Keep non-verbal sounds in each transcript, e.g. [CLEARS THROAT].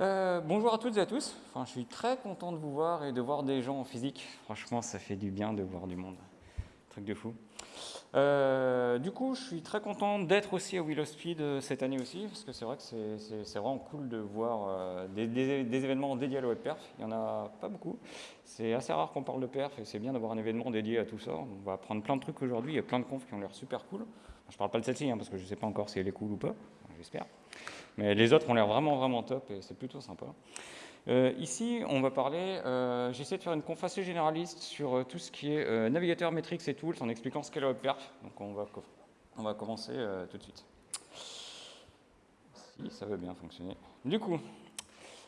Euh, bonjour à toutes et à tous. Enfin, je suis très content de vous voir et de voir des gens en physique. Franchement, ça fait du bien de voir du monde. Truc de fou. Euh, du coup, je suis très content d'être aussi à Willow Speed euh, cette année aussi, parce que c'est vrai que c'est vraiment cool de voir des, événements dédiés à la perf. Il n'y en a pas beaucoup. C'est assez rare qu'on parle de perf et c'est bien d'avoir un événement dédié à tout ça. On va apprendre plein de trucs aujourd'hui. Il y a plein de confs qui ont l'air super cool. Je ne parle pas de celle-ci, hein, parce que je ne sais pas encore si elle est cool ou pas. J'espère. Mais les autres ont l'air vraiment, vraiment top et c'est plutôt sympa. Euh, ici, on va parler, euh, j'essaie de faire une conf assez généraliste sur euh, tout ce qui est navigateur, métriques et tools en expliquant ce qu'est web perf. Donc on va, on va commencer tout de suite. Si ça veut bien fonctionner. Du coup,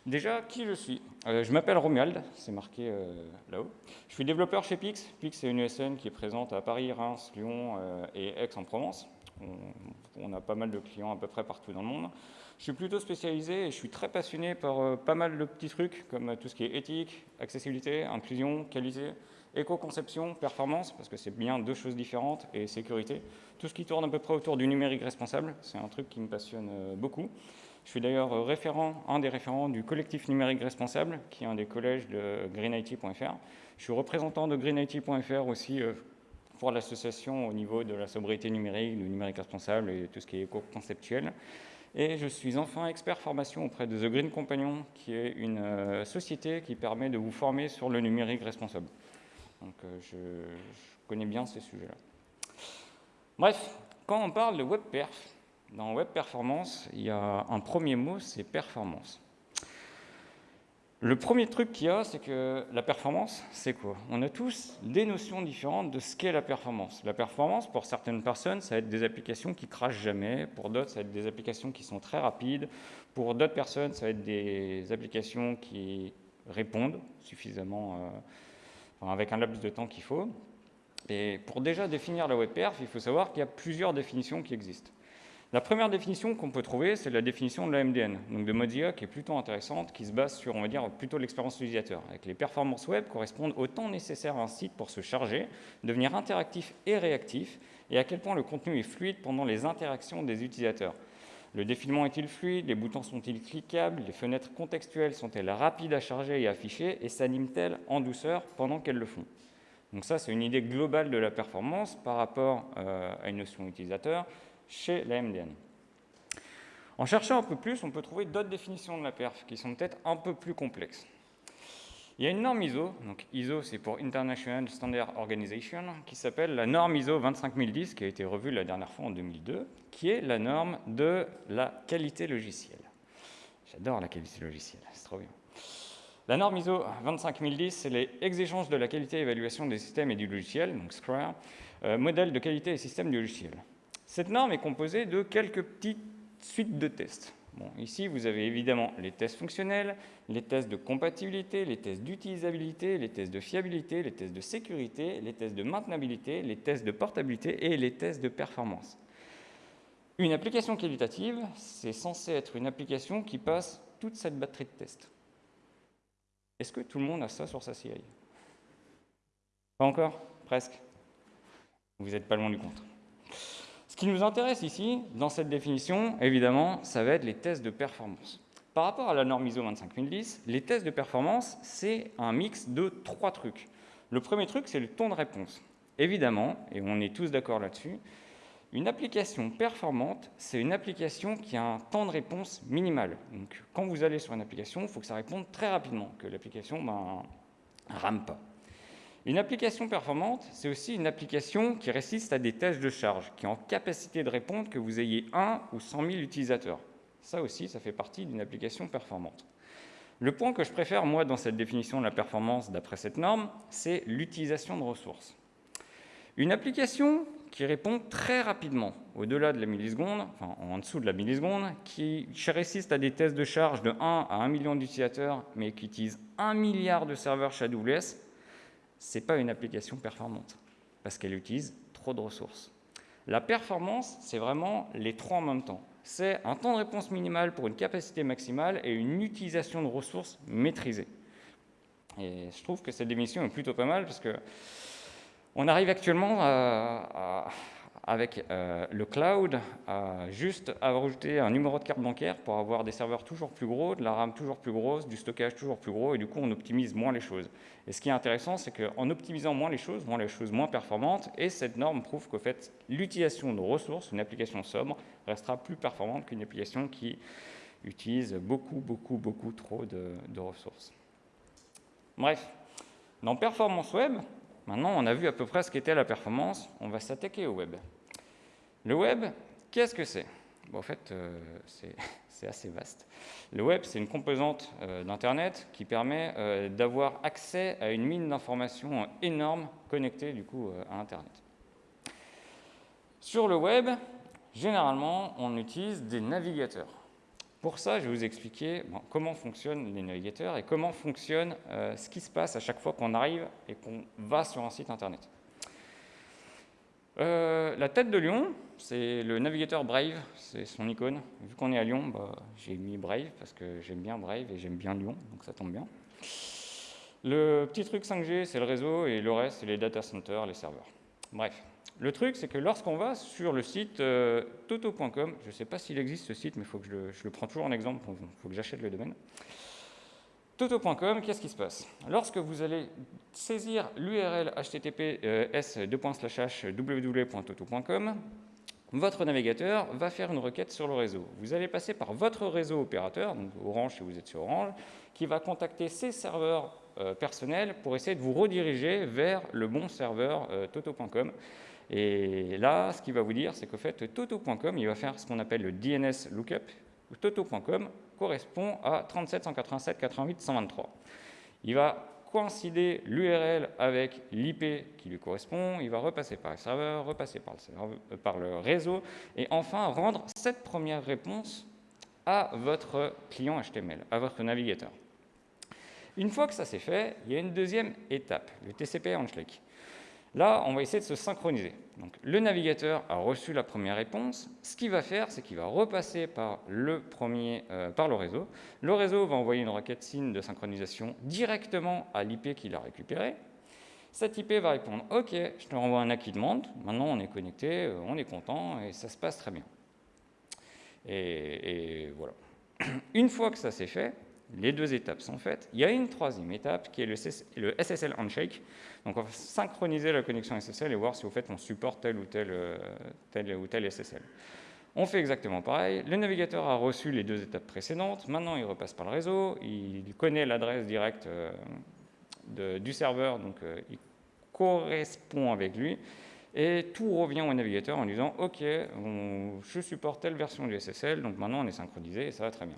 déjà, qui je suis? Je m'appelle Romuald, c'est marqué là-haut. Je suis développeur chez Pix. Pix, c'est une ESN qui est présente à Paris, Reims, Lyon et Aix-en-Provence. on a pas mal de clients à peu près partout dans le monde. Je suis plutôt spécialisé et je suis très passionné par euh, pas mal de petits trucs comme euh, tout ce qui est éthique, accessibilité, inclusion, qualité, éco-conception, performance, parce que c'est bien deux choses différentes, et sécurité. Tout ce qui tourne à peu près autour du numérique responsable, c'est un truc qui me passionne euh, beaucoup. Je suis d'ailleurs référent, un des référents du collectif numérique responsable, qui est un des collèges de greenIT.fr. Je suis représentant de greenIT.fr aussi pour l'association au niveau de la sobriété numérique, du numérique responsable et tout ce qui est éco-conceptuel. Et je suis enfin expert formation auprès de The Green Companion, qui est une euh, société qui permet de vous former sur le numérique responsable. Donc euh, je, connais bien ces sujets-là. Bref, quand on parle de web perf, dans web performance, il y a un premier mot, c'est performance. Le premier truc qu'il y a, c'est que la performance, c'est quoi? On a tous des notions différentes de ce qu'est la performance. La performance, pour certaines personnes, ça va être des applications qui crachent jamais. Pour d'autres, ça va être des applications qui sont très rapides. Pour d'autres personnes, ça va être des applications qui répondent suffisamment, euh, avec un laps de temps qu'il faut. Et pour déjà définir la web perf, il faut savoir qu'il y a plusieurs définitions qui existent. La première définition qu'on peut trouver, c'est la définition de la MDN, donc de Mozilla, qui est plutôt intéressante, qui se base sur, on va dire, plutôt l'expérience utilisateur. Avec les performances web correspondent au temps nécessaire à un site pour se charger, devenir interactif et réactif, et à quel point le contenu est fluide pendant les interactions des utilisateurs. Le défilement est-il fluide? Les boutons sont-ils cliquables? Les fenêtres contextuelles sont-elles rapides à charger et afficher? Et s'animent-elles en douceur pendant qu'elles le font? Donc ça, c'est une idée globale de la performance par rapport euh, à une notion utilisateur chez la MDN. En cherchant un peu plus, on peut trouver d'autres définitions de la perf qui sont peut-être un peu plus complexes. Il y a une norme ISO, donc ISO c'est pour International Standard Organization, qui s'appelle la norme ISO 25010, qui a été revue la dernière fois en 2002, qui est la norme de la qualité logicielle. J'adore la qualité logicielle, c'est trop bien. La norme ISO 25010, c'est les exigences de la qualité et évaluation des systèmes et du logiciel, donc SCRA, euh, modèle de qualité et système du logiciel. Cette norme est composée de quelques petites suites de tests. Ici, vous avez évidemment les tests fonctionnels, les tests de compatibilité, les tests d'utilisabilité, les tests de fiabilité, les tests de sécurité, les tests de maintenabilité, les tests de portabilité et les tests de performance. Une application qualitative, c'est censé être une application qui passe toute cette batterie de tests. Est-ce que tout le monde a ça sur sa CI Pas encore? Presque Vous n'êtes pas loin du compte. Ce qui nous intéresse ici, dans cette définition, évidemment, ça va être les tests de performance. Par rapport à la norme ISO 25010, les tests de performance, c'est un mix de trois trucs. Le premier truc, c'est le temps de réponse. Évidemment, et on est tous d'accord là-dessus, une application performante, c'est une application qui a un temps de réponse minimal. Donc, quand vous allez sur une application, il faut que ça réponde très rapidement, que l'application ne ben, rame pas. Une application performante, c'est aussi une application qui résiste à des tests de charge, qui est en capacité de répondre que vous ayez 1 ou 100 000 utilisateurs. Ça aussi, ça fait partie d'une application performante. Le point que je préfère, moi, dans cette définition de la performance d'après cette norme, c'est l'utilisation de ressources. Une application qui répond très rapidement, au-delà de la milliseconde, enfin en dessous de la milliseconde, qui résiste à des tests de charge de 1 à 1 million d'utilisateurs, mais qui utilise 1 milliard de serveurs chez AWS, ce n'est pas une application performante, parce qu'elle utilise trop de ressources. La performance, c'est vraiment les trois en même temps. C'est un temps de réponse minimal pour une capacité maximale et une utilisation de ressources maîtrisée. Et je trouve que cette définition est plutôt pas mal, parce que on arrive actuellement à, avec euh, le cloud, a juste à rajouter un numéro de carte bancaire pour avoir des serveurs toujours plus gros, de la RAM toujours plus grosse, du stockage toujours plus gros, et du coup, on optimise moins les choses. Et ce qui est intéressant, c'est qu'en optimisant moins les choses, moins les choses moins performantes, et cette norme prouve qu'au fait, l'utilisation de ressources, une application sobre, restera plus performante qu'une application qui utilise beaucoup, beaucoup, beaucoup trop de ressources. Bref, dans Performance Web, Maintenant, on a vu à peu près ce qu'était la performance. On va s'attaquer au web. Le web, qu'est-ce que c'est? En fait, euh, [LAUGHS] c'est assez vaste. Le web, c'est une composante euh, d'Internet qui permet euh, d'avoir accès à une mine d'informations énorme connectée du coup à Internet. Sur le web, généralement, on utilise des navigateurs. Pour ça, je vais vous expliquer comment fonctionnent les navigateurs et comment fonctionne ce qui se passe à chaque fois qu'on arrive et qu'on va sur un site Internet. La tête de lion, c'est le navigateur Brave, c'est son icône. Vu qu'on est à Lyon, bah, j'ai mis Brave parce que j'aime bien Brave et j'aime bien Lyon, donc ça tombe bien. Le petit truc 5G, c'est le réseau et le reste, c'est les data centers, les serveurs. Bref, le truc, c'est que lorsqu'on va sur le site euh, toto.com, je ne sais pas s'il existe ce site, mais faut que je, le, prends toujours en exemple, il faut que j'achète le domaine. Toto.com, qu'est-ce qui se passe? Lorsque vous allez saisir l'URL https www.toto.com, votre navigateur va faire une requête sur le réseau. Vous allez passer par votre réseau opérateur, donc Orange si vous êtes sur Orange, qui va contacter ses serveurs euh, personnels pour essayer de vous rediriger vers le bon serveur euh, toto.com. Et là, ce qu'il va vous dire, c'est qu'au fait, Toto.com, il va faire ce qu'on appelle le DNS lookup. Toto.com correspond à 37 187 88 123. Il va coïncider l'URL avec l'IP qui lui correspond, il va repasser par le serveur, repasser par le, euh, réseau, et enfin rendre cette première réponse à votre client HTML, à votre navigateur. Une fois que ça c'est fait, il y a une deuxième étape, le TCP handshake. Là, on va essayer de se synchroniser. Donc, le navigateur a reçu la première réponse. Ce qu'il va faire, c'est qu'il va repasser par le, euh, réseau. Le réseau va envoyer une requête SYN de synchronisation directement à l'IP qu'il a récupéré. Cette IP va répondre « Ok, je te renvoie un acquis demande. Maintenant, on est connecté, euh, on est content et ça se passe très bien. » et voilà. [CLEARS THROAT] Une fois que ça s'est fait, les deux étapes sont faites. Il y a une troisième étape qui est le, SSL Handshake. Donc on va synchroniser la connexion SSL et voir si au fait on supporte tel ou tel, euh, SSL. On fait exactement pareil. Le navigateur a reçu les deux étapes précédentes. Maintenant, il repasse par le réseau. Il connaît l'adresse directe euh, du serveur, donc euh, il correspond avec lui. Et tout revient au navigateur en disant « Ok, je supporte telle version du SSL, donc maintenant on est synchronisé et ça va très bien ».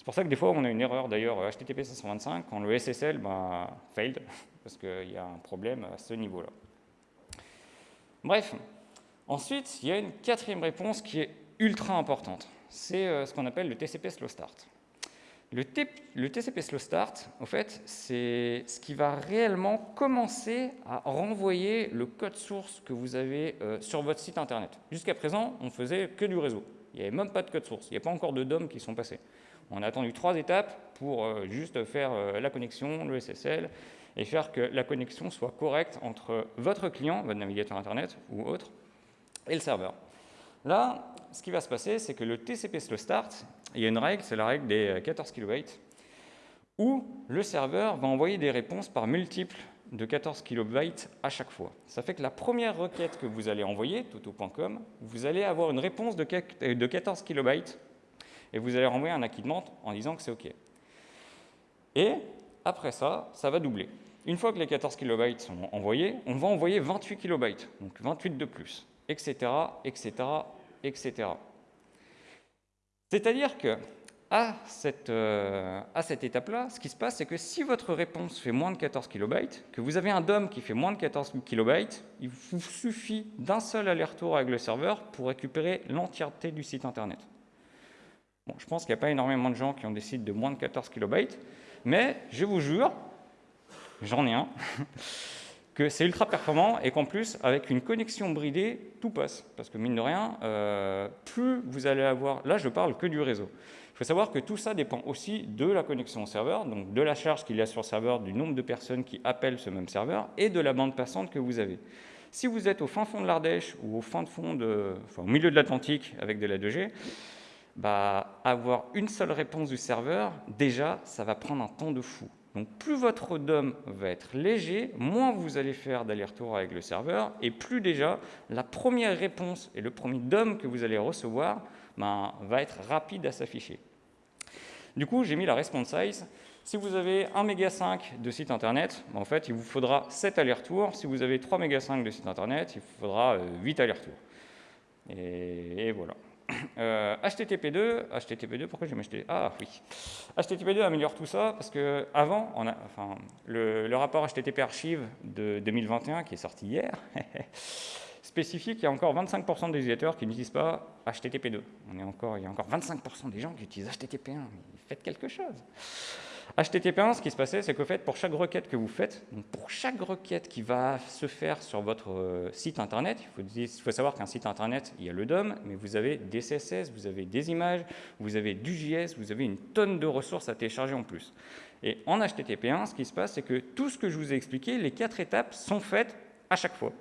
C'est pour ça que des fois, on a une erreur, d'ailleurs, HTTP 525, quand le SSL ben, failed, [LAUGHS] parce qu'il y a un problème à ce niveau-là. Bref, ensuite, il y a une quatrième réponse qui est ultra importante. C'est euh, ce qu'on appelle le TCP Slow Start. Le, TCP Slow Start, en fait, c'est ce qui va réellement commencer à renvoyer le code source que vous avez euh, sur votre site Internet. Jusqu'à présent, on faisait que du réseau. Il n'y avait même pas de code source. Il n'y a pas encore de DOM qui sont passés. On a attendu trois étapes pour euh, juste faire euh, la connexion, le SSL, et faire que la connexion soit correcte entre votre client, votre navigateur Internet ou autre, et le serveur. Là, ce qui va se passer, c'est que le TCP Slow Start, il y a une règle, c'est la règle des 14 kB, où le serveur va envoyer des réponses par multiples de 14 kB à chaque fois. Ça fait que la première requête que vous allez envoyer, toto.com, vous allez avoir une réponse de 14 kB et vous allez renvoyer un acquittement en disant que c'est OK. Et après ça, ça va doubler. Une fois que les 14 KB sont envoyés, on va envoyer 28 KB, donc 28 de plus, etc., etc., etc. C'est-à-dire que à cette, euh, cette étape-là, ce qui se passe, c'est que si votre réponse fait moins de 14 KB, que vous avez un DOM qui fait moins de 14 KB, il vous suffit d'un seul aller-retour avec le serveur pour récupérer l'entièreté du site Internet je pense qu'il n'y a pas énormément de gens qui ont des sites de moins de 14 KB, mais je vous jure, j'en ai un, [LAUGHS] que c'est ultra performant et qu'en plus, avec une connexion bridée, tout passe. Parce que mine de rien, euh, plus vous allez avoir... Là, je parle que du réseau. Il faut savoir que tout ça dépend aussi de la connexion au serveur, donc de la charge qu'il y a sur le serveur, du nombre de personnes qui appellent ce même serveur et de la bande passante que vous avez. Si vous êtes au fin fond de l'Ardèche ou au fin fond de, enfin, au milieu de l'Atlantique avec de la 2G, bah, avoir une seule réponse du serveur, déjà, ça va prendre un temps de fou. Donc plus votre DOM va être léger, moins vous allez faire d'aller-retour avec le serveur, et plus déjà la première réponse et le premier DOM que vous allez recevoir ben, va être rapide à s'afficher. Du coup, j'ai mis la response size. Si vous avez 1 méga 5 de site internet, ben, en fait, il vous faudra 7 allers-retours. Si vous avez 3 méga 5 de site internet, il vous faudra 8 euh, allers-retours. et voilà. Euh, HTTP2, HTTP2, pourquoi j'ai acheté Ah oui, HTTP2 améliore tout ça parce que avant, on a, enfin, le, rapport HTTP Archive de 2021 qui est sorti hier [LAUGHS] spécifie qu'il y a encore 25% des utilisateurs qui n'utilisent pas HTTP2. On est encore, il y a encore 25% des gens qui utilisent HTTP1. Faites quelque chose. HTTP1, ce qui se passait, c'est qu'au fait, pour chaque requête que vous faites, pour chaque requête qui va se faire sur votre euh, site Internet, il faut, savoir qu'un site Internet, il y a le DOM, mais vous avez des CSS, vous avez des images, vous avez du JS, vous avez une tonne de ressources à télécharger en plus. Et en HTTP1, ce qui se passe, c'est que tout ce que je vous ai expliqué, les quatre étapes sont faites à chaque fois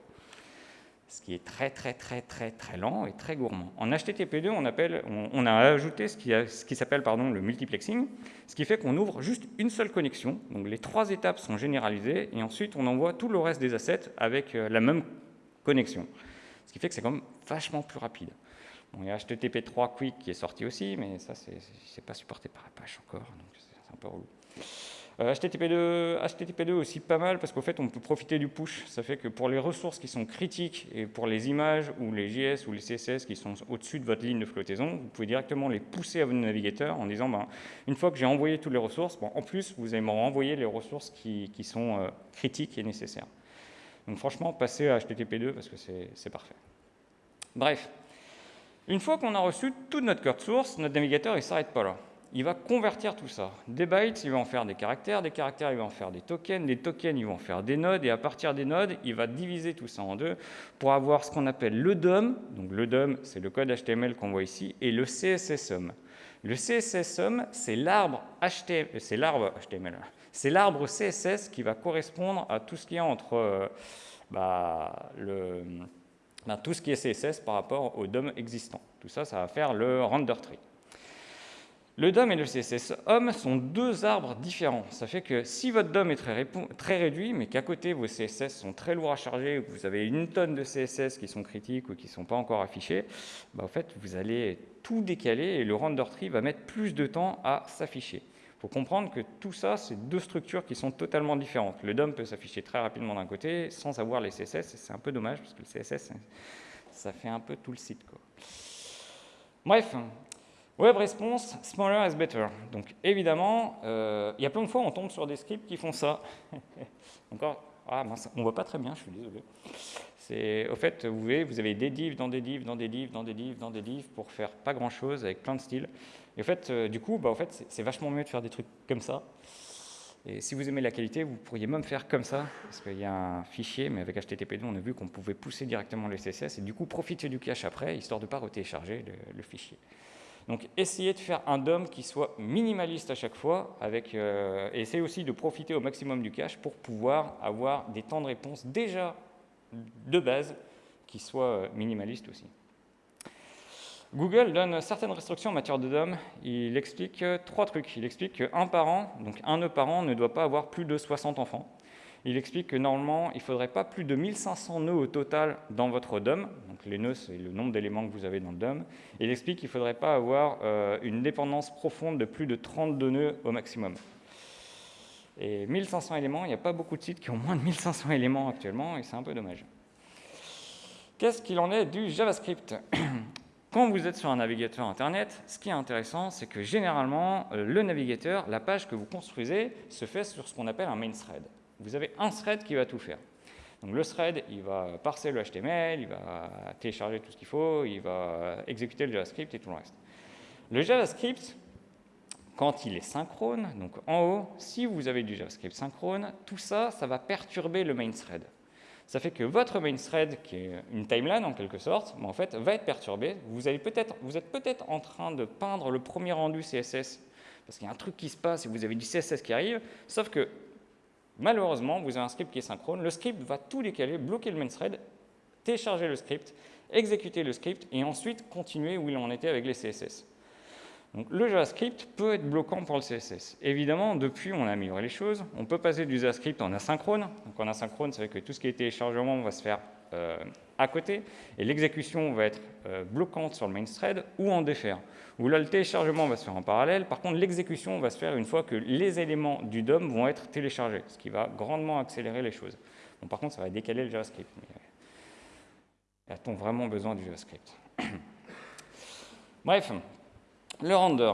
ce qui est très très très très très lent et très gourmand. En HTTP2, on, a ajouté ce qui, ce qui s'appelle le multiplexing, ce qui fait qu'on ouvre juste une seule connexion. Donc les trois étapes sont généralisées et ensuite on envoie tout le reste des assets avec euh, la même connexion. Ce qui fait que c'est quand même vachement plus rapide. il y a HTTP3 Quick qui est sorti aussi, mais ça, c'est pas supporté par Apache encore, donc c'est un peu relou. HTTP2, euh, HTTP2 aussi pas mal parce qu'au fait, on peut profiter du push. Ça fait que pour les ressources qui sont critiques et pour les images ou les JS ou les CSS qui sont au-dessus de votre ligne de flottaison, vous pouvez directement les pousser à votre navigateur en disant, ben, une fois que j'ai envoyé toutes les ressources, en plus, vous allez me renvoyer les ressources qui, sont euh, critiques et nécessaires. Donc franchement, passez à HTTP2 parce que c'est parfait. Bref, une fois qu'on a reçu toute notre code source, notre navigateur ne s'arrête pas là il va convertir tout ça. Des bytes, il va en faire des caractères, des caractères, il va en faire des tokens, des tokens, il va en faire des nodes, et à partir des nodes, il va diviser tout ça en deux pour avoir ce qu'on appelle le DOM. Donc le DOM, c'est le code HTML qu'on voit ici, et le CSSOM. Le CSSOM, c'est l'arbre HTML, c'est l'arbre CSS qui va correspondre à tout ce qui est entre euh, bah, le, bah, tout ce qui est CSS par rapport au DOM existant. Tout ça, ça va faire le render tree. Le DOM et le CSS HOM sont deux arbres différents. Ça fait que si votre DOM est très, réduit, mais qu'à côté vos CSS sont très lourds à charger, ou que vous avez une tonne de CSS qui sont critiques ou qui ne sont pas encore affichés, bah, en fait, vous allez tout décaler et le render tree va mettre plus de temps à s'afficher. Il faut comprendre que tout ça, c'est deux structures qui sont totalement différentes. Le DOM peut s'afficher très rapidement d'un côté sans avoir les CSS, c'est un peu dommage parce que le CSS, ça fait un peu tout le site. Bref, Web Response, smaller is better. Donc évidemment, euh, il y a plein de fois on tombe sur des scripts qui font ça. [LAUGHS] Encore, ah, on ne voit pas très bien, je suis désolé. Au fait, vous voyez, vous avez des divs dans des divs, dans des divs, dans des divs, dans des divs, pour faire pas grand-chose avec plein de styles. Et au fait, euh, du coup, bah, c'est vachement mieux de faire des trucs comme ça. Et si vous aimez la qualité, vous pourriez même faire comme ça, parce qu'il y a un fichier, mais avec HTTP2, on a vu qu'on pouvait pousser directement le CSS, et du coup profiter du cache après, histoire de ne pas retélécharger le fichier. Donc essayez de faire un DOM qui soit minimaliste à chaque fois, avec, euh, et essayez aussi de profiter au maximum du cache pour pouvoir avoir des temps de réponse déjà de base qui soient euh, minimalistes aussi. Google donne certaines restrictions en matière de DOM. Il explique euh, trois trucs. Il explique qu'un parent, donc un nœud parent, ne doit pas avoir plus de 60 enfants il explique que normalement, il ne faudrait pas plus de 1500 nœuds au total dans votre DOM. Donc les nœuds, c'est le nombre d'éléments que vous avez dans le DOM. il explique qu'il ne faudrait pas avoir euh, une dépendance profonde de plus de 32 nœuds au maximum. Et 1500 éléments, il n'y a pas beaucoup de sites qui ont moins de 1500 éléments actuellement, et c'est un peu dommage. Qu'est-ce qu'il en est du JavaScript? [CLEARS THROAT] Quand vous êtes sur un navigateur Internet, ce qui est intéressant, c'est que généralement, euh, le navigateur, la page que vous construisez, se fait sur ce qu'on appelle un main thread vous avez un thread qui va tout faire. Donc le thread, il va parser le HTML, il va télécharger tout ce qu'il faut, il va exécuter le JavaScript et tout le reste. Le JavaScript, quand il est synchrone, donc en haut, si vous avez du JavaScript synchrone, tout ça, ça va perturber le main thread. Ça fait que votre main thread, qui est une timeline en quelque sorte, en fait, va être perturbé. Vous, êtes peut-être en train de peindre le premier rendu CSS, parce qu'il y a un truc qui se passe et vous avez du CSS qui arrive, sauf que Malheureusement, vous avez un script qui est synchrone. Le script va tout décaler, bloquer le main thread télécharger le script, exécuter le script et ensuite continuer où il en était avec les CSS. Le JavaScript peut être bloquant pour le CSS. Évidemment, depuis, on a amélioré les choses. On peut passer du JavaScript en asynchrone. Donc, en asynchrone, ça veut dire que tout ce qui est téléchargement va se faire euh, à côté, et l'exécution va être euh, bloquante sur le main thread ou en défaire. Où le téléchargement va se faire en parallèle. Par contre, l'exécution va se faire une fois que les éléments du DOM vont être téléchargés, ce qui va grandement accélérer les choses. Par contre, ça va décaler le JavaScript. Mais a-t-on vraiment besoin du JavaScript? [CLEARS THROAT] Bref, le render.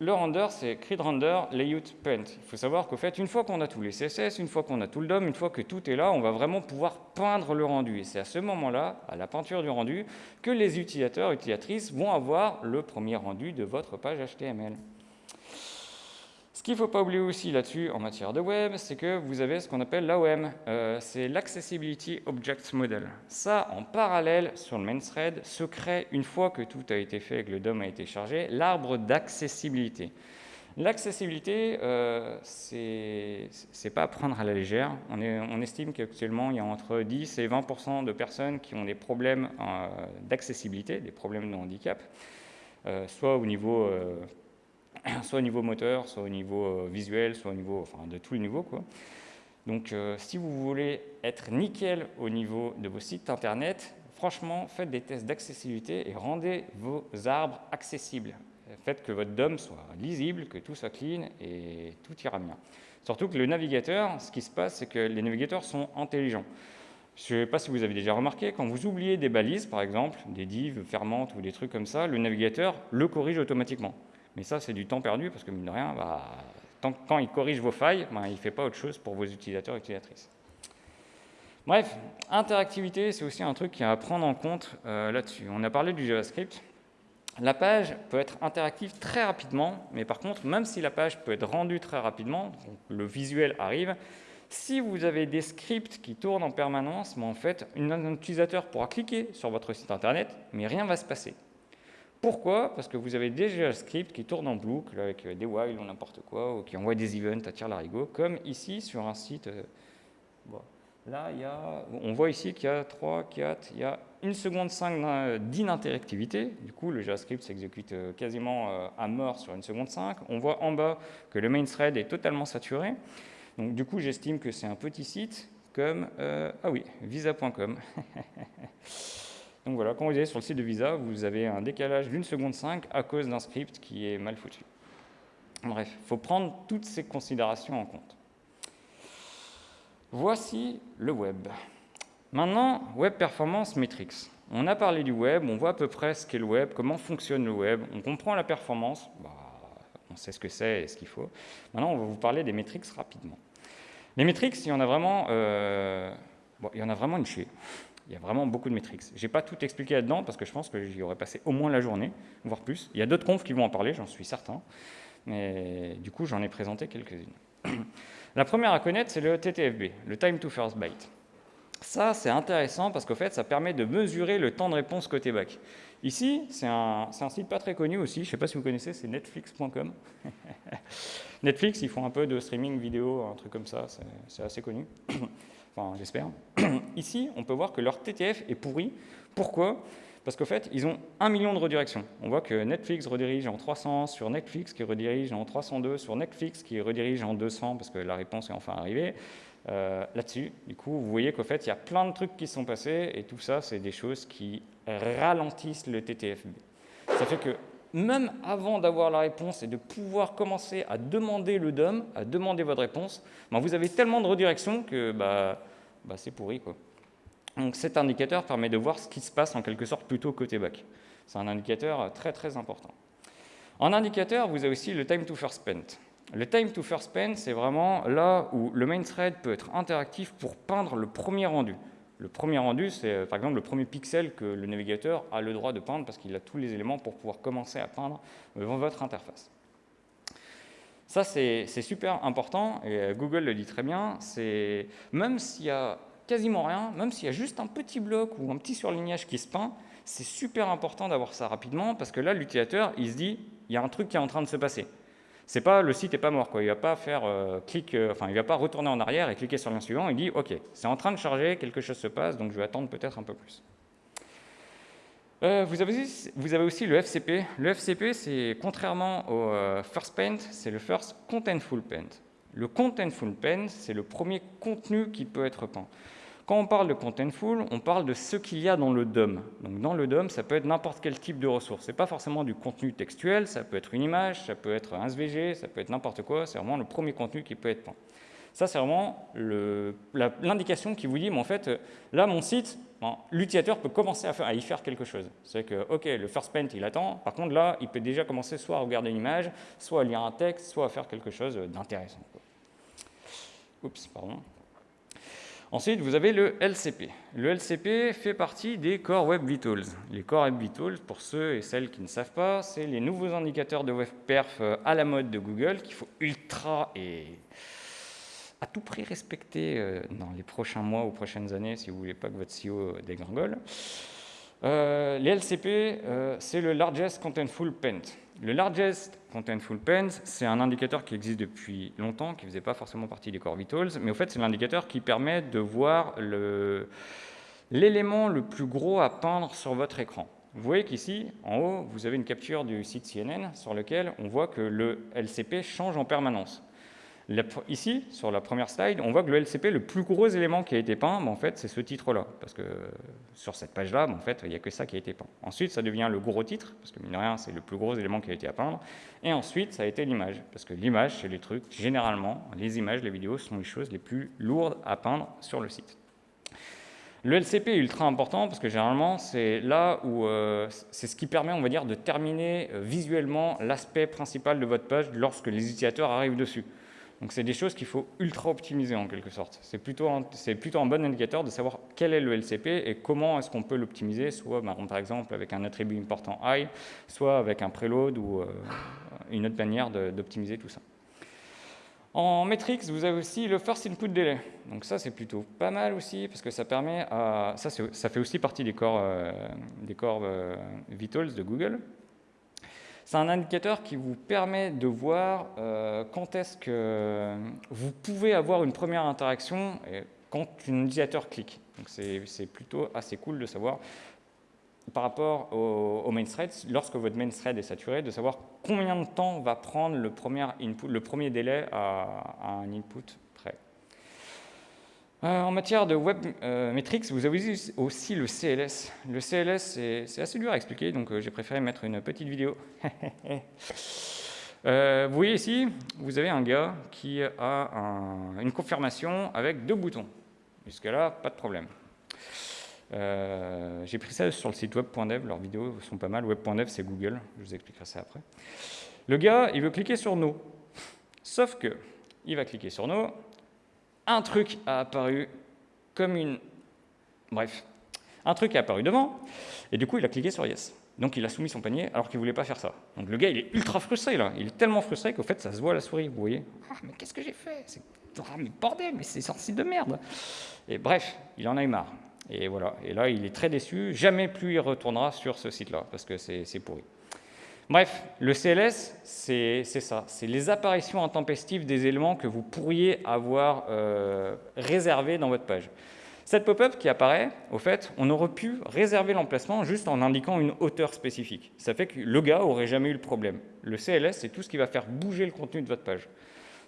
Le render, c'est create render, layout, paint. Il faut savoir qu'au fait, une fois qu'on a tous les CSS, une fois qu'on a tout le DOM, une fois que tout est là, on va vraiment pouvoir peindre le rendu. Et c'est à ce moment-là, à la peinture du rendu, que les utilisateurs, utilisatrices vont avoir le premier rendu de votre page HTML. Qu'il ne faut pas oublier aussi là-dessus en matière de web, c'est que vous avez ce qu'on appelle l'AOM, euh, c'est l'Accessibility Object Model. Ça, en parallèle, sur le main thread, se crée, une fois que tout a été fait et que le DOM a été chargé, l'arbre d'accessibilité. L'accessibilité, euh, c'est pas à prendre à la légère. On, on estime qu'actuellement, il y a entre 10 et 20% de personnes qui ont des problèmes euh, d'accessibilité, des problèmes de handicap, soit au niveau [CLEARS THROAT] soit au niveau moteur, soit au niveau euh, visuel, soit au niveau, de tous les niveaux. Quoi. Donc euh, si vous voulez être nickel au niveau de vos sites internet, franchement, faites des tests d'accessibilité et rendez vos arbres accessibles. Faites que votre DOM soit lisible, que tout soit clean et tout ira bien. Surtout que le navigateur, ce qui se passe, c'est que les navigateurs sont intelligents. Je ne sais pas si vous avez déjà remarqué, quand vous oubliez des balises, par exemple, des divs fermantes ou des trucs comme ça, le navigateur le corrige automatiquement. Mais ça, c'est du temps perdu parce que, mine de rien, bah, tant, quand il corrige vos failles, bah, il ne fait pas autre chose pour vos utilisateurs et utilisatrices. Bref, interactivité, c'est aussi un truc qui a à prendre en compte euh, là-dessus. On a parlé du JavaScript. La page peut être interactive très rapidement, mais par contre, même si la page peut être rendue très rapidement, le visuel arrive, si vous avez des scripts qui tournent en permanence, mais en fait, un utilisateur pourra cliquer sur votre site internet, mais rien ne va se passer. Pourquoi? Parce que vous avez déjà un script qui tourne en boucle avec euh, des while ou n'importe quoi, ou qui envoie des events à tir larigot, comme ici sur un site. Euh, là, on voit ici qu'il y a 3, 4, il y a une seconde 5 d'interactivité. Du coup, le JavaScript s'exécute euh, quasiment à mort sur une seconde 5. On voit en bas que le main thread est totalement saturé. Donc, du coup, j'estime que c'est un petit site comme, ah oui, visa.com. [LAUGHS] Donc voilà, quand vous allez sur le site de Visa, vous avez un décalage d'une seconde 5 à cause d'un script qui est mal foutu. Bref, il faut prendre toutes ces considérations en compte. Voici le web. Maintenant, Web Performance Metrics. On a parlé du web, on voit à peu près ce qu'est le web, comment fonctionne le web, on comprend la performance, bah, on sait ce que c'est et ce qu'il faut. Maintenant, on va vous parler des metrics rapidement. Les metrics, il y en a vraiment, euh, il y en a vraiment une chier. Il y a vraiment beaucoup de métriques. Je n'ai pas tout expliqué là-dedans parce que je pense que j'y aurais passé au moins la journée, voire plus. Il y a d'autres confs qui vont en parler, j'en suis certain. Mais du coup, j'en ai présenté quelques-unes. [CLEARS THROAT] la première à connaître, c'est le TTFB, le Time to First Byte. Ça, c'est intéressant parce qu'au fait, ça permet de mesurer le temps de réponse côté back. Ici, c'est un, un, site pas très connu aussi, je ne sais pas si vous connaissez, c'est netflix.com. [LAUGHS] Netflix, ils font un peu de streaming vidéo, un truc comme ça, c'est assez connu [CLEARS THROAT] j'espère. [CLEARS THROAT] Ici, on peut voir que leur TTF est pourri. Pourquoi? Parce qu'en fait, ils ont un million de redirections. On voit que Netflix redirige en 300 sur Netflix, qui redirige en 302 sur Netflix, qui redirige en 200 parce que la réponse est enfin arrivée. Euh, là-dessus, du coup, vous voyez qu'en fait, il y a plein de trucs qui sont passés, et tout ça, c'est des choses qui ralentissent le TTFB. Ça fait que même avant d'avoir la réponse et de pouvoir commencer à demander le DOM, à demander votre réponse, ben, vous avez tellement de redirections que bah, bah, c'est pourri. Quoi. Donc cet indicateur permet de voir ce qui se passe en quelque sorte plutôt côté back. C'est un indicateur très très important. En indicateur, vous avez aussi le time to first spent. Le time to first spent, c'est vraiment là où le main thread peut être interactif pour peindre le premier rendu. Le premier rendu, c'est euh, par exemple le premier pixel que le navigateur a le droit de peindre parce qu'il a tous les éléments pour pouvoir commencer à peindre devant votre interface. Ça, c'est super important, et euh, Google le dit très bien, même s'il y a quasiment rien, même s'il y a juste un petit bloc ou un petit surlignage qui se peint, c'est super important d'avoir ça rapidement, parce que là, l'utilisateur, il se dit, il y a un truc qui est en train de se passer. C'est pas le site n'est pas mort, quoi. Il va pas faire euh, clic, euh, enfin il va pas retourner en arrière et cliquer sur le lien suivant. Il dit OK, c'est en train de charger, quelque chose se passe, donc je vais attendre peut-être un peu plus. Euh, vous, avez, vous, avez, aussi le FCP. Le FCP, c'est contrairement au First Paint, c'est le First Contentful Paint. Le Contentful Paint, c'est le premier contenu qui peut être peint. Quand on parle de contentful, on parle de ce qu'il y a dans le DOM. Donc dans le DOM, ça peut être n'importe quel type de ressource. Ce n'est pas forcément du contenu textuel, ça peut être une image, ça peut être un SVG, ça peut être n'importe quoi. C'est vraiment le premier contenu qui peut être peint. Ça, c'est vraiment l'indication qui vous dit, mais en fait, là, mon site, l'utilisateur peut commencer à, y faire quelque chose. C'est que, OK, le first paint, il attend. Par contre, là, il peut déjà commencer soit à regarder une image, soit à lire un texte, soit à faire quelque chose d'intéressant. Oups, pardon. Ensuite, vous avez le LCP. Le LCP fait partie des Core Web Vitals. Les Core Web Vitals, pour ceux et celles qui ne savent pas, c'est les nouveaux indicateurs de web perf euh, à la mode de Google qu'il faut ultra et à tout prix respecter euh, dans les prochains mois ou prochaines années si vous ne voulez pas que votre CEO dégringole. Euh, les LCP, c'est le Largest Contentful Paint. Le Largest Contentful Paint, c'est un indicateur qui existe depuis longtemps, qui ne faisait pas forcément partie des Core Vitals, mais au fait, c'est l'indicateur qui permet de voir l'élément le, plus gros à peindre sur votre écran. Vous voyez qu'ici, en haut, vous avez une capture du site CNN sur lequel on voit que le LCP change en permanence. Ici, sur la première slide, on voit que le LCP, le plus gros élément qui a été peint, en fait, c'est ce titre-là. Parce que sur cette page-là, en fait, il n'y a que ça qui a été peint. Ensuite, ça devient le gros titre, parce que mine de rien, c'est le plus gros élément qui a été à peindre. Et ensuite, ça a été l'image. Parce que l'image, c'est les trucs, généralement, les images, les vidéos sont les choses les plus lourdes à peindre sur le site. Le LCP est ultra important parce que généralement, c'est là où euh, c'est ce qui permet, on va dire, de terminer euh, visuellement l'aspect principal de votre page lorsque les utilisateurs arrivent dessus. Donc c'est des choses qu'il faut ultra optimiser en quelque sorte. C'est plutôt, un, plutôt un bon indicateur de savoir quel est le LCP et comment est-ce qu'on peut l'optimiser, soit bah, par exemple avec un attribut important high, soit avec un preload ou euh, une autre manière d'optimiser tout ça. En metrics, vous avez aussi le first input delay. Donc ça, c'est plutôt pas mal aussi, parce que ça permet à... Ça, ça fait aussi partie des corps, euh, des corps euh, vitals de Google. C'est un indicateur qui vous permet de voir euh, quand est-ce que vous pouvez avoir une première interaction quand un utilisateur clique. C'est plutôt assez cool de savoir par rapport au, main thread, lorsque votre main thread est saturé, de savoir combien de temps va prendre le premier, délai à un input euh, en matière de web euh, metrics, vous avez aussi le CLS. Le CLS, c'est assez dur à expliquer, donc euh, j'ai préféré mettre une petite vidéo. [LAUGHS] vous voyez ici, vous avez un gars qui a une confirmation avec deux boutons. Jusque-là, pas de problème. j'ai pris ça sur le site web.dev, leurs vidéos sont pas mal. Web.dev, c'est Google, je vous expliquerai ça après. Le gars, il veut cliquer sur No. Sauf que, il va cliquer sur No, un truc a apparu comme une... Bref, un truc a apparu devant, et du coup, il a cliqué sur Yes. Donc, il a soumis son panier alors qu'il ne voulait pas faire ça. Donc, le gars, il est ultra frustré, là. Il est tellement frustré qu'au fait, ça se voit à la souris, vous voyez. Ah, mais qu'est-ce que j'ai fait? Ah, mais bordel, mais c'est sorti de merde Et bref, il en a eu marre. Et voilà. Et là, il est très déçu. Jamais plus il retournera sur ce site-là, parce que c'est pourri. Bref, le CLS, c'est ça. C'est les apparitions intempestives des éléments que vous pourriez avoir euh, réservés dans votre page. Cette pop-up qui apparaît, au fait, on aurait pu réserver l'emplacement juste en indiquant une hauteur spécifique. Ça fait que le gars n'aurait jamais eu le problème. Le CLS, c'est tout ce qui va faire bouger le contenu de votre page.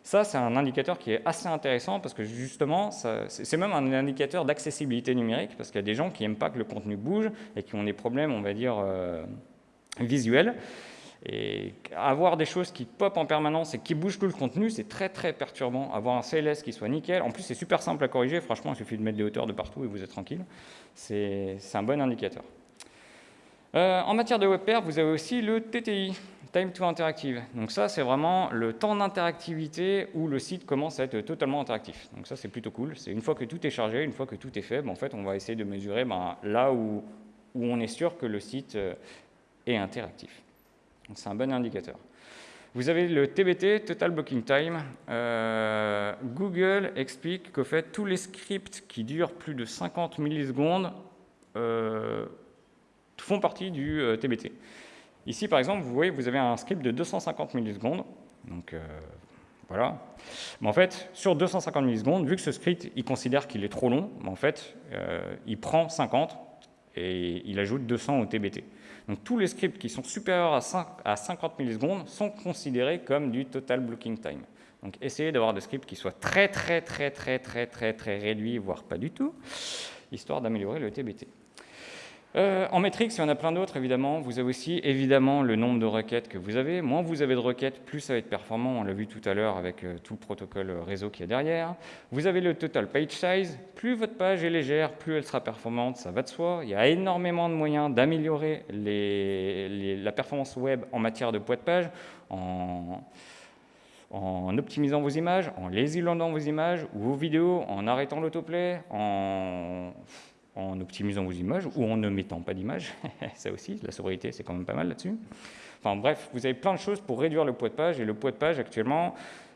Ça, c'est un indicateur qui est assez intéressant parce que justement, c'est même un indicateur d'accessibilité numérique parce qu'il y a des gens qui n'aiment pas que le contenu bouge et qui ont des problèmes, on va dire, euh, visuels. Et avoir des choses qui pop en permanence et qui bougent tout le contenu, c'est très très perturbant. Avoir un CLS qui soit nickel, en plus c'est super simple à corriger, franchement il suffit de mettre des hauteurs de partout et vous êtes tranquille. C'est un bon indicateur. Euh, en matière de WebPair, vous avez aussi le TTI, Time to Interactive. Donc ça, c'est vraiment le temps d'interactivité où le site commence à être totalement interactif. Donc ça, c'est plutôt cool. C'est une fois que tout est chargé, une fois que tout est fait, ben, en fait, on va essayer de mesurer ben, là où, on est sûr que le site euh, est interactif c'est un bon indicateur. Vous avez le TBT, Total Blocking Time. Euh, Google explique qu'au fait, tous les scripts qui durent plus de 50 millisecondes euh, font partie du euh, TBT. Ici, par exemple, vous voyez, vous avez un script de 250 millisecondes. Donc voilà. Mais en fait, sur 250 millisecondes, vu que ce script, il considère qu'il est trop long, en fait, il prend 50 et il ajoute 200 au TBT. Donc tous les scripts qui sont supérieurs à, 50 millisecondes sont considérés comme du total blocking time. Donc essayez d'avoir des scripts qui soient très très très très très très très réduits, voire pas du tout, histoire d'améliorer le TBT. Euh, en métrique, il y en a plein d'autres, évidemment. Vous avez aussi, évidemment, le nombre de requêtes que vous avez. Moins vous avez de requêtes, plus ça va être performant. On l'a vu tout à l'heure avec euh, tout le protocole réseau qui est derrière. Vous avez le total page size. Plus votre page est légère, plus elle sera performante, ça va de soi. Il y a énormément de moyens d'améliorer la performance web en matière de poids de page, en, optimisant vos images, en lazy loadant vos images ou vos vidéos, en arrêtant l'autoplay, en en optimisant vos images ou en ne mettant pas d'images. [LAUGHS] ça aussi, la sobriété, c'est quand même pas mal là-dessus. Enfin bref, vous avez plein de choses pour réduire le poids de page. Et le poids de page, actuellement,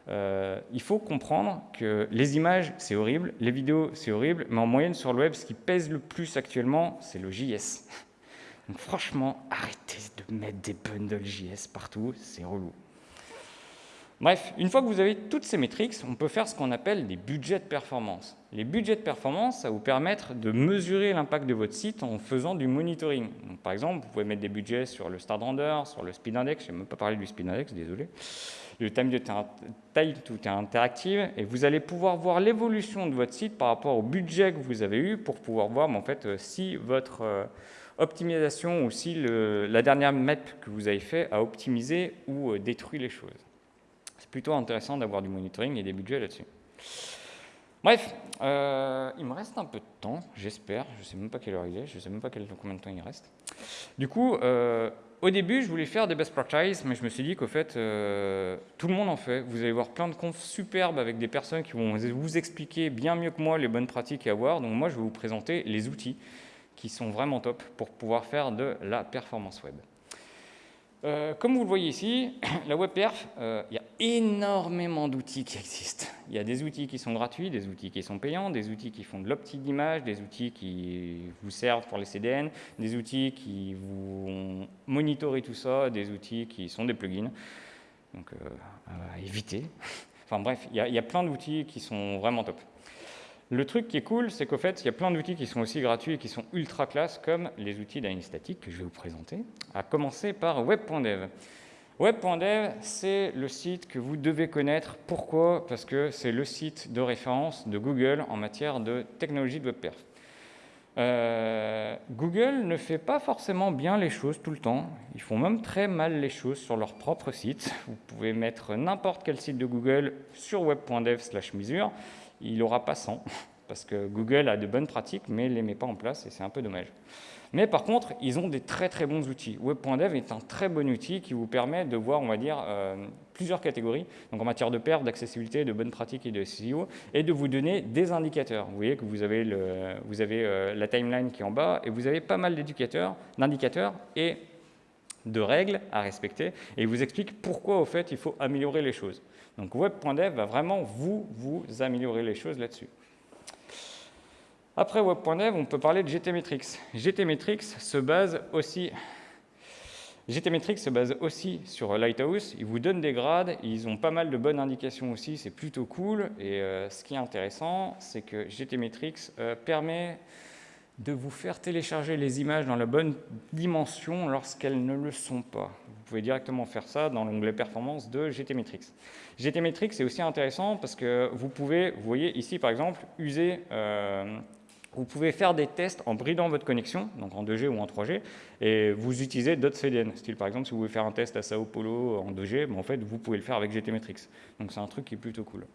euh, il faut comprendre que les images, c'est horrible, les vidéos, c'est horrible, mais en moyenne sur le web, ce qui pèse le plus actuellement, c'est le JS. [LAUGHS] Donc franchement, arrêtez de mettre des bundles JS partout, c'est relou. Bref, une fois que vous avez toutes ces métriques, on peut faire ce qu'on appelle des budgets de performance. Les budgets de performance, ça va vous permettre de mesurer l'impact de votre site en faisant du monitoring. par exemple, vous pouvez mettre des budgets sur le start render, sur le speed index, je n'ai même pas parlé du speed index, désolé, le time to interactive, et vous allez pouvoir voir l'évolution de votre site par rapport au budget que vous avez eu pour pouvoir voir en fait, euh, si votre euh, optimisation ou si la dernière map que vous avez fait a optimisé ou euh, détruit les choses. C'est plutôt intéressant d'avoir du monitoring et des budgets là-dessus. Bref, euh, il me reste un peu de temps, j'espère. Je ne sais même pas quelle heure il est, je ne sais même pas combien de temps il reste. Du coup, euh, au début, je voulais faire des best practices, mais je me suis dit qu'au fait, euh, tout le monde en fait. Vous allez voir plein de confs superbes avec des personnes qui vont vous expliquer bien mieux que moi les bonnes pratiques à avoir. Donc moi, je vais vous présenter les outils qui sont vraiment top pour pouvoir faire de la performance web. Euh, comme vous le voyez ici, [CLEARS THROAT] la WebPerf, euh, il y a énormément d'outils qui existent. Il y a des outils qui sont gratuits, des outils qui sont payants, des outils qui font de l'optique d'image, des outils qui vous servent pour les CDN, des outils qui vous monitorent tout ça, des outils qui sont des plugins. Donc, euh, à éviter. [LAUGHS] Enfin bref, il y a plein d'outils qui sont vraiment top. Le truc qui est cool, c'est qu'au fait, il y a plein d'outils qui sont aussi gratuits et qui sont ultra classe, comme les outils d'analyse statique que je vais vous présenter, à commencer par web.dev. Web.dev, c'est le site que vous devez connaître. Pourquoi? Parce que c'est le site de référence de Google en matière de technologie de WebPerf. Euh, Google ne fait pas forcément bien les choses tout le temps. Ils font même très mal les choses sur leur propre site. Vous pouvez mettre n'importe quel site de Google sur web.dev/mesure il n'aura pas 100, [LAUGHS] parce que Google a de bonnes pratiques, mais ne les met pas en place, et c'est un peu dommage. Mais par contre, ils ont des très très bons outils. Web.dev est un très bon outil qui vous permet de voir, on va dire, euh, plusieurs catégories, donc en matière de perte, d'accessibilité, de bonnes pratiques et de SEO, et de vous donner des indicateurs. Vous voyez que vous avez, le, vous avez euh, la timeline qui est en bas, et vous avez pas mal d'indicateurs, et de règles à respecter, et il vous explique pourquoi, au fait, il faut améliorer les choses. Donc web.dev va vraiment vous, vous améliorer les choses là-dessus. Après web.dev, on peut parler de GTmetrix. GTmetrix se base aussi GTmetrix se base aussi sur Lighthouse. Ils vous donnent des grades, ils ont pas mal de bonnes indications aussi, c'est plutôt cool. Et euh, ce qui est intéressant, c'est que GTmetrix euh, permet de vous faire télécharger les images dans la bonne dimension lorsqu'elles ne le sont pas. Vous pouvez directement faire ça dans l'onglet performance de GTmetrix. GTmetrix est aussi intéressant parce que vous pouvez, vous voyez ici par exemple, user, euh, vous pouvez faire des tests en bridant votre connexion, donc en 2G ou en 3G, et vous utilisez d'autres CDN. Style par exemple, si vous voulez faire un test à Sao Paulo en 2G, ben, en fait, vous pouvez le faire avec GTmetrix. Donc c'est un truc qui est plutôt cool.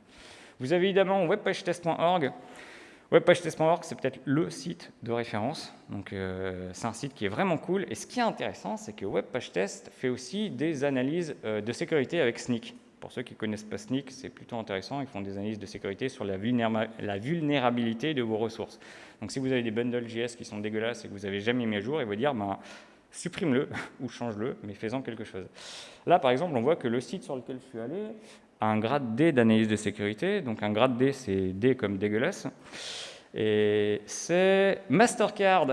Vous avez évidemment webpagetest.org. WebPageTest.org, c'est peut-être le site de référence. Donc, euh, c'est un site qui est vraiment cool. Et ce qui est intéressant, c'est que WebPageTest fait aussi des analyses euh, de sécurité avec Sneak. Pour ceux qui ne connaissent pas Sneak, c'est plutôt intéressant. Ils font des analyses de sécurité sur la, vulnérabilité de vos ressources. Donc, si vous avez des bundles JS qui sont dégueulasses et que vous n'avez jamais mis à jour, ils vont dire ben, supprime-le [LAUGHS] ou change-le, mais fais-en quelque chose. Là, par exemple, on voit que le site sur lequel je suis allé un grade D d'analyse de sécurité. Donc un grade D, c'est D comme dégueulasse. Et c'est Mastercard.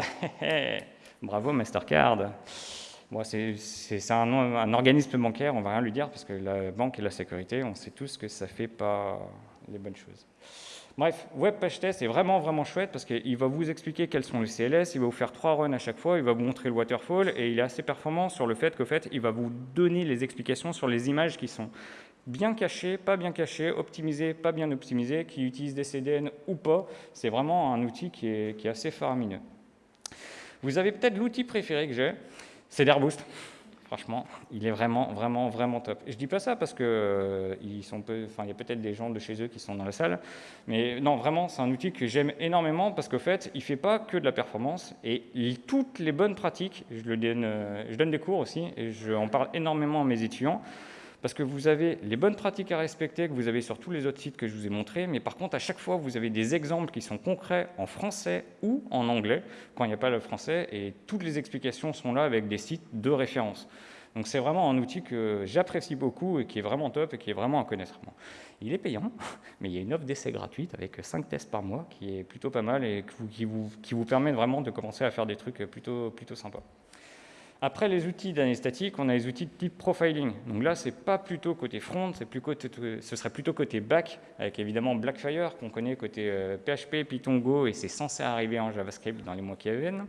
[LAUGHS] Bravo Mastercard. Bon, c'est un, un, organisme bancaire, on va rien lui dire, parce que la banque et la sécurité, on sait tous que ça ne fait pas les bonnes choses. Bref, Web Page Test est vraiment, vraiment chouette parce qu'il va vous expliquer quels sont les CLS, il va vous faire trois runs à chaque fois, il va vous montrer le waterfall et il est assez performant sur le fait qu'au fait, il va vous donner les explications sur les images qui sont bien cachées, pas bien cachées, optimisées, pas bien optimisées, qui utilisent des CDN ou pas. C'est vraiment un outil qui est, qui est assez faramineux. Vous avez peut-être l'outil préféré que j'ai, c'est Airboost. Franchement, il est vraiment, vraiment, vraiment top. Je dis pas ça parce que euh, il y a peut-être des gens de chez eux qui sont dans la salle, mais non, vraiment, c'est un outil que j'aime énormément parce qu'au fait, il fait pas que de la performance et toutes les bonnes pratiques, je donne, euh, je donne des cours aussi et j'en parle énormément à mes étudiants parce que vous avez les bonnes pratiques à respecter que vous avez sur tous les autres sites que je vous ai montrés, mais par contre, à chaque fois, vous avez des exemples qui sont concrets en français ou en anglais, quand il n'y a pas le français, et toutes les explications sont là avec des sites de référence. Donc c'est vraiment un outil que j'apprécie beaucoup et qui est vraiment top et qui est vraiment à connaître. Il est payant, [LAUGHS] mais il y a une offre d'essai gratuite avec 5 tests par mois qui est plutôt pas mal et qui vous, permet vraiment de commencer à faire des trucs plutôt, plutôt sympas. Après les outils d'année statique, on a les outils de type profiling. Donc là, c'est pas plutôt côté front, plus côté, ce serait plutôt côté back, avec évidemment Blackfire, qu'on connaît côté PHP, euh, Python, Go, et c'est censé arriver en JavaScript dans les mois qui viennent.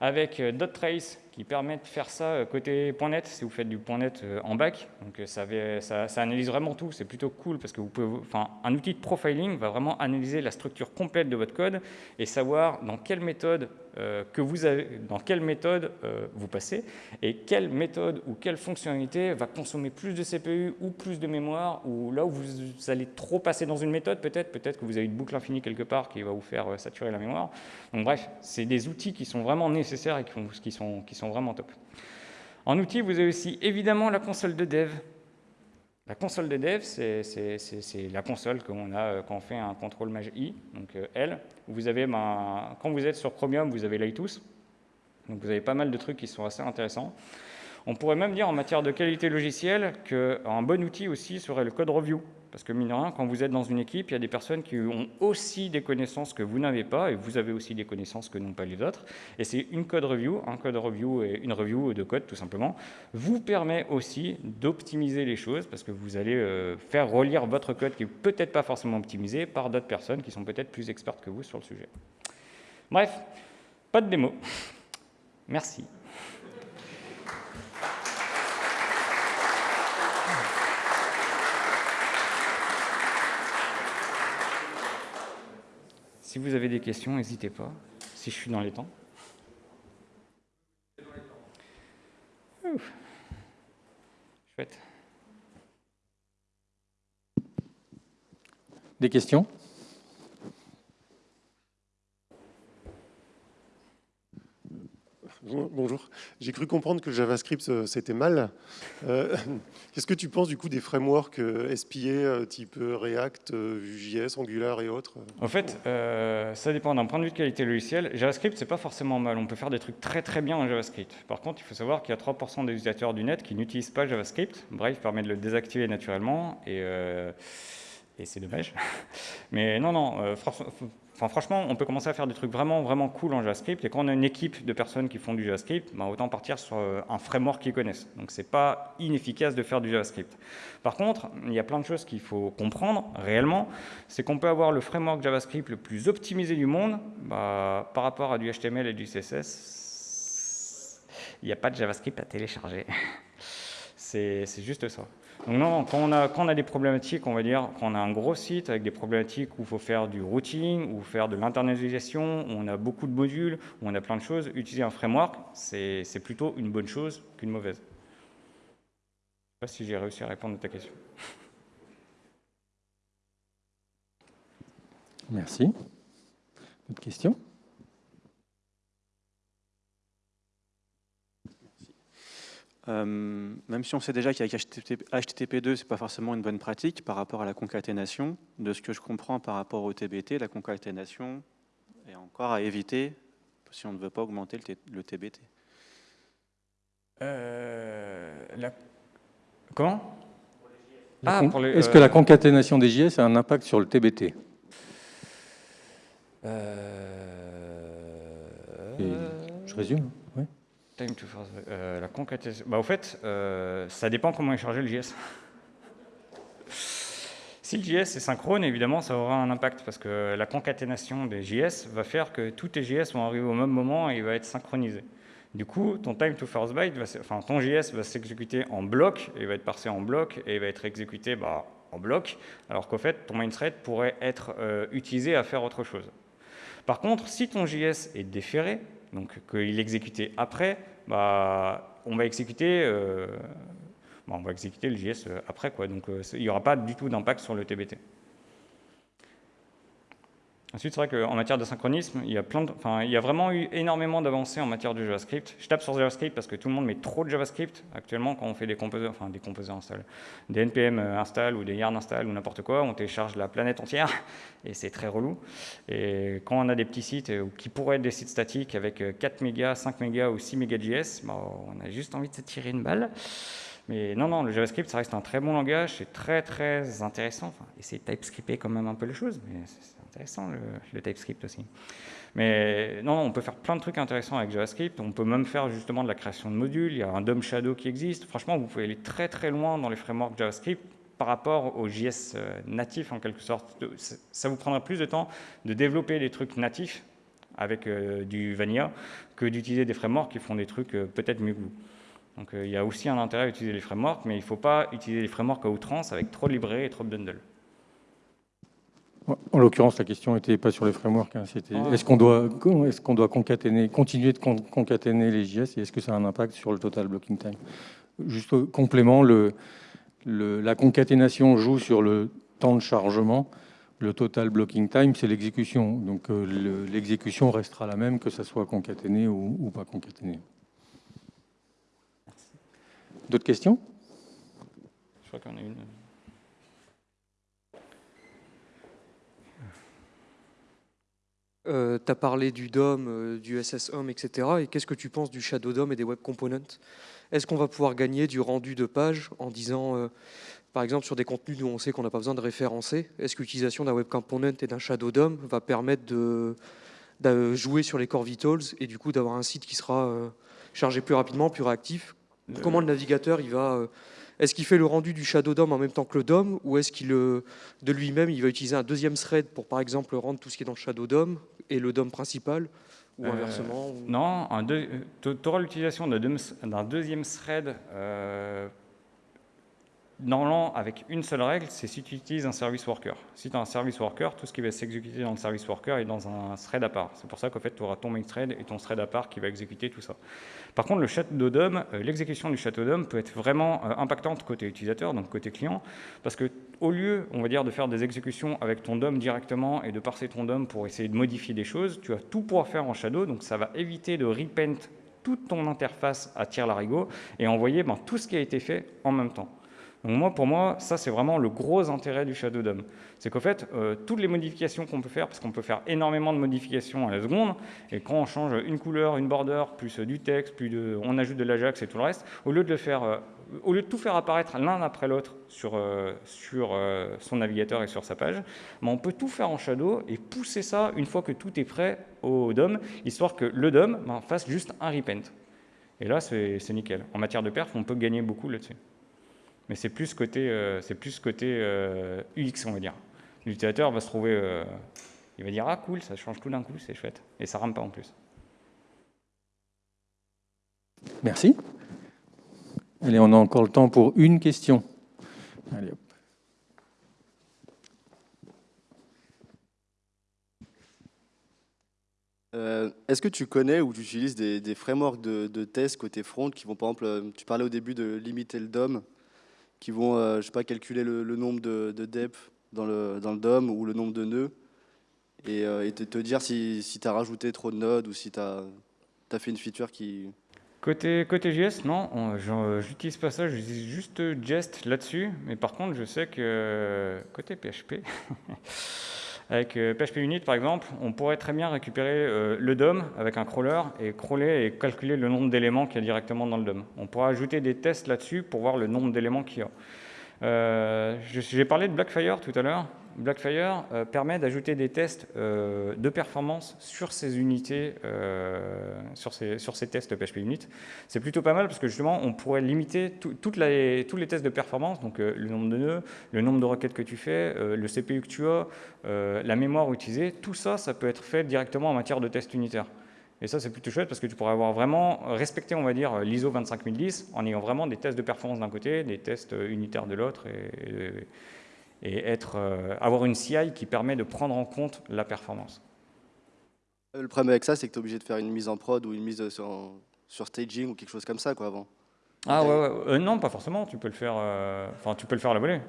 Avec euh, .trace, qui permet de faire ça euh, côté .NET, si vous faites du .NET en back. Donc ça, ça, ça analyse vraiment tout, c'est plutôt cool, parce que vous pouvez, enfin, un outil de profiling va vraiment analyser la structure complète de votre code et savoir dans quelle méthode euh, que vous avez, dans quelle méthode euh, vous passez et quelle méthode ou quelle fonctionnalité va consommer plus de CPU ou plus de mémoire ou là où vous allez trop passer dans une méthode, peut-être peut-être que vous avez une boucle infinie quelque part qui va vous faire euh, saturer la mémoire. Donc bref, c'est des outils qui sont vraiment nécessaires et qui, sont, qui sont vraiment top. En outil, vous avez aussi évidemment la console de dev la console de dev, c'est la console qu'on a euh, quand on fait un contrôle maj i, donc euh, L. Vous avez, ben, quand vous êtes sur Chromium, vous avez Lightus. Donc vous avez pas mal de trucs qui sont assez intéressants. On pourrait même dire en matière de qualité logicielle qu'un bon outil aussi serait le code review. Parce que, mine de rien, quand vous êtes dans une équipe, il y a des personnes qui ont aussi des connaissances que vous n'avez pas, et vous avez aussi des connaissances que n'ont pas les autres. Et c'est une code review, un code review et une review de code, tout simplement, vous permet aussi d'optimiser les choses, parce que vous allez euh, faire relire votre code qui n'est peut-être pas forcément optimisé par d'autres personnes qui sont peut-être plus expertes que vous sur le sujet. Bref, pas de démo. Merci. Si vous avez des questions, n'hésitez pas, si je suis dans les temps. Chouette. Des questions? Bonjour. J'ai cru comprendre que JavaScript, euh, c'était mal. Euh, [LAUGHS] qu'est-ce que tu penses du coup des frameworks euh, SPA type React, Vue.js, Angular et autres En fait, ça dépend d'un point de vue de qualité logicielle. JavaScript, c'est pas forcément mal. On peut faire des trucs très très bien en JavaScript. Par contre, il faut savoir qu'il y a 3% des utilisateurs du net qui n'utilisent pas JavaScript. Bref, permet de le désactiver naturellement et, et c'est dommage. [LAUGHS] Mais non, non, franchement, on peut commencer à faire des trucs vraiment, vraiment cool en JavaScript. Et quand on a une équipe de personnes qui font du JavaScript, ben, autant partir sur euh, un framework qu'ils connaissent. Donc, ce n'est pas inefficace de faire du JavaScript. Par contre, il y a plein de choses qu'il faut comprendre réellement. C'est qu'on peut avoir le framework JavaScript le plus optimisé du monde bah, par rapport à du HTML et du CSS. Il n'y a pas de JavaScript à télécharger. [LAUGHS] C'est juste ça. Donc non, quand on, a, des problématiques, on va dire, quand on a un gros site avec des problématiques où il faut faire du routing, ou faire de l'internalisation, où on a beaucoup de modules, où on a plein de choses, utiliser un framework, c'est plutôt une bonne chose qu'une mauvaise. Je ne sais pas si j'ai réussi à répondre à ta question. Merci. Autre question Euh, même si on sait déjà qu'avec HTTP2, ce n'est pas forcément une bonne pratique par rapport à la concaténation, de ce que je comprends par rapport au TBT, la concaténation est encore à éviter si on ne veut pas augmenter le, TBT. Euh, Comment? Ah, Est-ce que la euh, concaténation des JS a un impact sur le TBT Je résume. First la concaténation. Bah, au fait, ça dépend comment est chargé le JS. [LAUGHS] Si le JS est synchrone, évidemment, ça aura un impact parce que la concaténation des JS va faire que tous tes JS vont arriver au même moment et il va être synchronisé. Du coup, ton time to first byte, va, enfin ton JS va s'exécuter en bloc, et va être parsé en bloc, et va être exécuté bah, en bloc, alors qu'au fait, ton main thread pourrait être euh, utilisé à faire autre chose. Par contre, si ton JS est déféré, donc qu'il est exécuté après, bah, on va exécuter euh, bah, on va exécuter le JS euh, après, quoi. donc il n'y aura pas du tout d'impact sur le TBT. Ensuite, c'est vrai qu'en matière de synchronisme, il y, a plein enfin, il y a vraiment eu énormément d'avancées en matière de JavaScript. Je tape sur JavaScript parce que tout le monde met trop de JavaScript actuellement quand on fait des composés, enfin des composés install, des npm install ou des yarn install ou n'importe quoi, on télécharge la planète entière [LAUGHS] et c'est très relou. Et quand on a des petits sites euh, qui pourraient être des sites statiques avec 4 mégas, 5 mégas ou 6 mégas JS, bah, on a juste envie de se tirer une balle. Mais non, non, le JavaScript, ça reste un très bon langage, c'est très très intéressant. Enfin, essayer de TypeScripter quand même un peu les choses, intéressant le, TypeScript aussi. Mais non, on peut faire plein de trucs intéressants avec JavaScript. On peut même faire justement de la création de modules. Il y a un DOM Shadow qui existe. Franchement, vous pouvez aller très très loin dans les frameworks JavaScript par rapport au JS euh, natif en quelque sorte. Ça vous prendra plus de temps de développer des trucs natifs avec euh, du vanilla que d'utiliser des frameworks qui font des trucs euh, peut-être mieux que vous. Donc il y a aussi un intérêt à utiliser les frameworks, mais il ne faut pas utiliser les frameworks à outrance avec trop de librairies et trop de bundles. En l'occurrence, la question n'était pas sur les frameworks. Hein, c'était ah. est-ce qu'on doit, est qu'on doit concaténer, continuer de concaténer les JS et est-ce que ça a un impact sur le total blocking time? Juste complément, le, la concaténation joue sur le temps de chargement. Le total blocking time, c'est l'exécution. Donc euh, l'exécution restera la même que ça soit concaténé ou, ou pas concaténé. D'autres questions? Je crois qu'on a une. Euh, tu as parlé du DOM, euh, du SSHOM, etc. Et qu'est-ce que tu penses du Shadow DOM et des Web Components? Est-ce qu'on va pouvoir gagner du rendu de page en disant, euh, par exemple, sur des contenus où on sait qu'on n'a pas besoin de référencer, est-ce que l'utilisation d'un Web Component et d'un Shadow DOM va permettre de, jouer sur les core vitals et du coup d'avoir un site qui sera chargé plus rapidement, plus réactif? Comment le navigateur il va est-ce qu'il fait le rendu du Shadow DOM en même temps que le DOM ou est-ce qu'il de lui-même il va utiliser un deuxième thread pour par exemple rendre tout ce qui est dans le Shadow DOM et le DOM principal ou euh, inversement Non, tu auras l'utilisation d'un deuxième thread euh, normalement, avec une seule règle, c'est si tu utilises un service worker. Si tu as un service worker, tout ce qui va s'exécuter dans le service worker est dans un thread à part. C'est pour ça qu'en fait, tu auras ton main thread et ton thread à part qui va exécuter tout ça. Par contre, le Shadow DOM, euh, l'exécution du Shadow DOM peut être vraiment euh, impactante côté utilisateur, donc côté client, parce que au lieu, on va dire, de faire des exécutions avec ton DOM directement et de parser ton DOM pour essayer de modifier des choses, tu vas tout pouvoir faire en Shadow, donc ça va éviter de repent toute ton interface à tir larigot et envoyer ben, tout ce qui a été fait en même temps. Donc moi, pour moi, ça c'est vraiment le gros intérêt du Shadow DOM. C'est qu'en fait, euh, toutes les modifications qu'on peut faire, parce qu'on peut faire énormément de modifications à la seconde, et quand on change une couleur, une border, plus du texte, plus on ajoute de l'Ajax et tout le reste, au lieu de euh, tout faire apparaître l'un après l'autre sur, euh, son navigateur et sur sa page, ben, on peut tout faire en Shadow et pousser ça une fois que tout est prêt au DOM, histoire que le DOM ben, fasse juste un repent. Et là, c'est nickel. En matière de perf, on peut gagner beaucoup là-dessus mais c'est plus côté, euh, c'est plus côté euh, UX, on va dire. L'utilisateur va se trouver, euh, il va dire ah cool, ça change tout d'un coup, c'est chouette, et ça rame pas en plus. Merci. Allez, on a encore le temps pour une question. Allez, hop. Est-ce que tu connais ou tu utilises des, frameworks de, de tests côté front qui vont, par exemple, tu parlais au début de limiter le DOM, qui vont, euh, je sais pas, calculer le, nombre de, de depth dans le, dans le DOM ou le nombre de nœuds et, euh, te, dire si, si tu as rajouté trop de nodes ou si tu as, fait une feature qui... Côté, côté JS, non, j'utilise pas ça, j'utilise juste Jest là-dessus, mais par contre, je sais que côté PHP, [LAUGHS] Avec PHP euh, Unit, par exemple, on pourrait très bien récupérer euh, le DOM avec un crawler et crawler et calculer le nombre d'éléments qu'il y a directement dans le DOM. On pourra ajouter des tests là-dessus pour voir le nombre d'éléments qu'il y a. Euh, J'ai parlé de Blackfire tout à l'heure. Blackfire euh, permet d'ajouter des tests euh, de performance sur ces unités, sur, ces, tests PHP Unit. C'est plutôt pas mal parce que justement, on pourrait limiter tout- toutes tous les tests de performance, donc le nombre de nœuds, le nombre de requêtes que tu fais, le CPU que tu as, la mémoire utilisée, tout ça, ça peut être fait directement en matière de tests unitaires. Et ça, c'est plutôt chouette parce que tu pourrais avoir vraiment respecté, on va dire, l'ISO 25010 en ayant vraiment des tests de performance d'un côté, des tests unitaires de l'autre et, être, euh, avoir une CI qui permet de prendre en compte la performance. Le problème avec ça, c'est que tu es obligé de faire une mise en prod ou une mise sur, sur staging ou quelque chose comme ça quoi, avant. Ah ouais, ouais. Euh, non, pas forcément. Tu peux le faire. euh, tu peux le faire à la volée.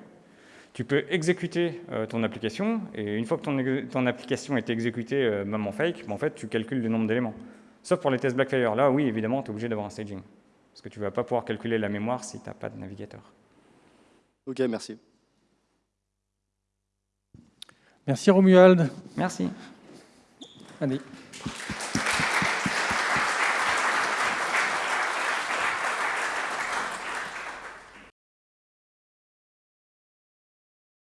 Tu peux exécuter euh, ton application et une fois que ton, application est exécutée, euh, même en fake, ben, en fait, tu calcules le nombre d'éléments. Sauf pour les tests Blackfire. Là, oui, évidemment, tu es obligé d'avoir un staging. Parce que tu ne vas pas pouvoir calculer la mémoire si tu n'as pas de navigateur. Ok, merci. Merci Romuald. Merci. Allez.